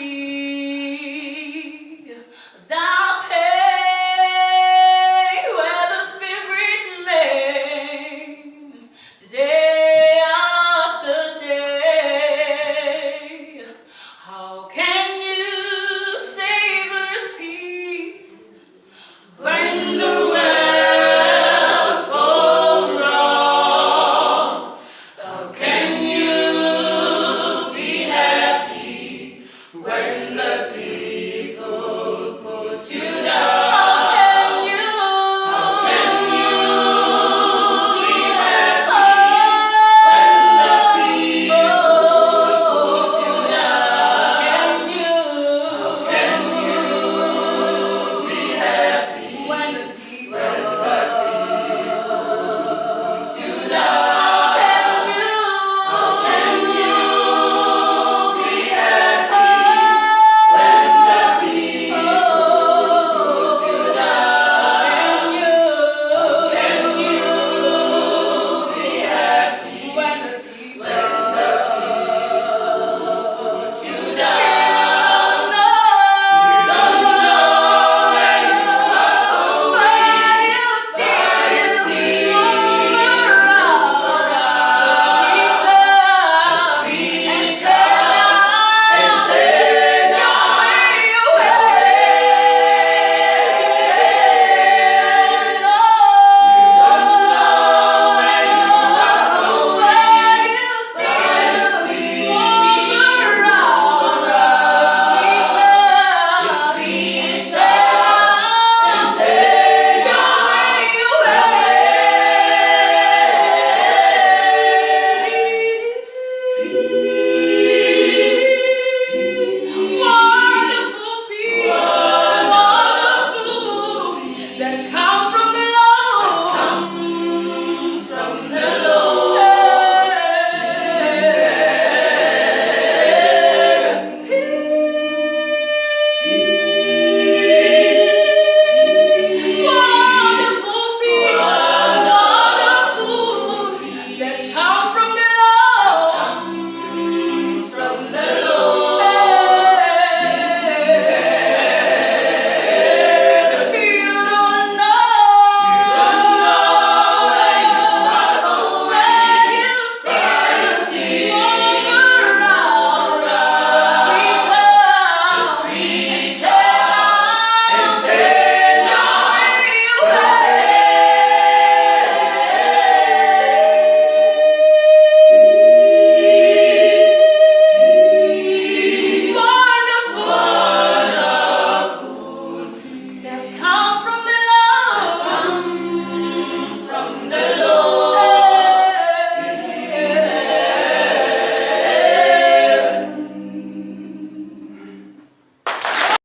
الرجيم Let's come.